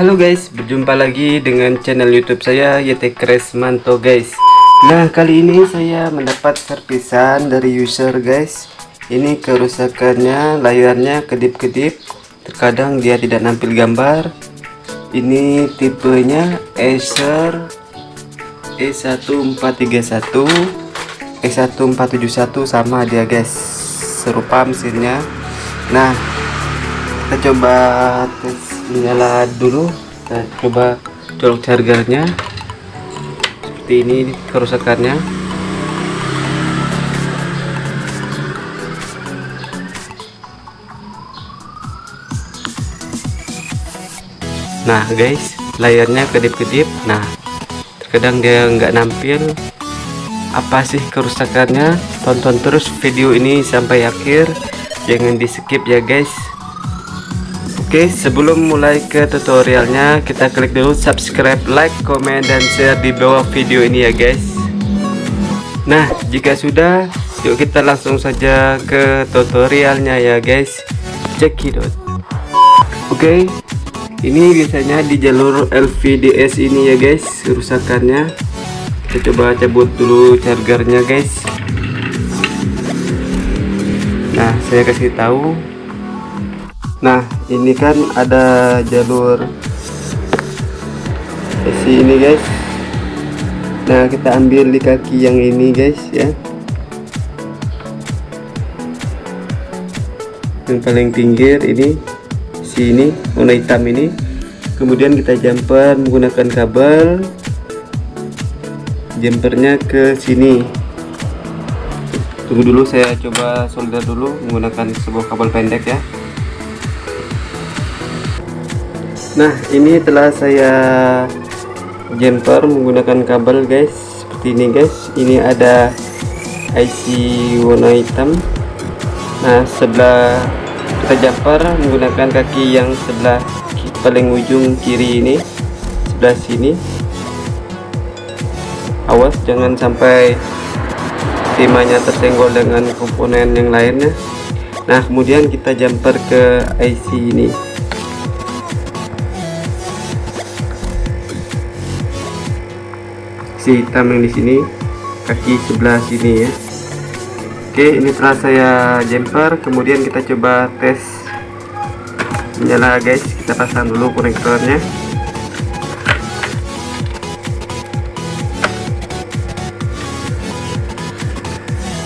Halo guys, berjumpa lagi dengan channel YouTube saya YT Kresmanto guys. Nah, kali ini saya mendapat servisan dari user guys. Ini kerusakannya layarnya kedip-kedip. Terkadang dia tidak nampil gambar. Ini tipenya Acer E1431 E1471 sama dia guys. Serupa mesinnya. Nah, kita coba tes nyala dulu. Kita coba colok chargernya seperti ini kerusakannya. Nah guys layarnya kedip-kedip. Nah terkadang dia nggak nampil. Apa sih kerusakannya? Tonton terus video ini sampai akhir. Jangan di skip ya guys Oke sebelum mulai ke tutorialnya kita klik dulu subscribe like comment dan share di bawah video ini ya guys. Nah jika sudah yuk kita langsung saja ke tutorialnya ya guys. Cekidot. Oke ini biasanya di jalur LVDS ini ya guys kerusakannya. Kita coba cabut dulu chargernya guys. Nah saya kasih tahu. Nah ini kan ada jalur isi ini guys. Nah kita ambil di kaki yang ini guys ya. Yang paling pinggir ini sini warna hitam ini. Kemudian kita jumper menggunakan kabel. Jumpernya ke sini. Tunggu dulu saya coba solder dulu menggunakan sebuah kabel pendek ya nah ini telah saya jumper menggunakan kabel guys. Seperti ini guys. Ini ada IC warna hitam. Nah sebelah kita jumper menggunakan kaki yang sebelah paling ujung kiri ini sebelah sini. Awas jangan sampai timahnya tersenggol dengan komponen yang lainnya. Nah kemudian kita jumper ke IC ini si hitam yang di sini kaki sebelah sini ya. Oke ini telah saya jumper kemudian kita coba tes nyala guys. Kita pasang dulu konektornya.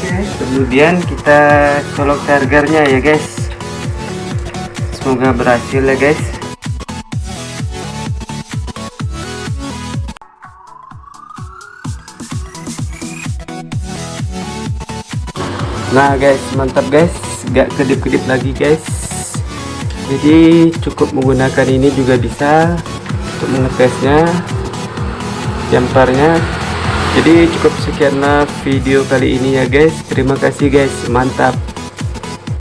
Oke kemudian kita colok chargernya ya guys. Semoga berhasil ya guys nah guys mantap guys. Gak kedip-kedip lagi guys. Jadi cukup menggunakan ini juga bisa untuk mengetesnya jumpernya jadi cukup sekian video kali ini ya guys. Terima kasih guys. Mantap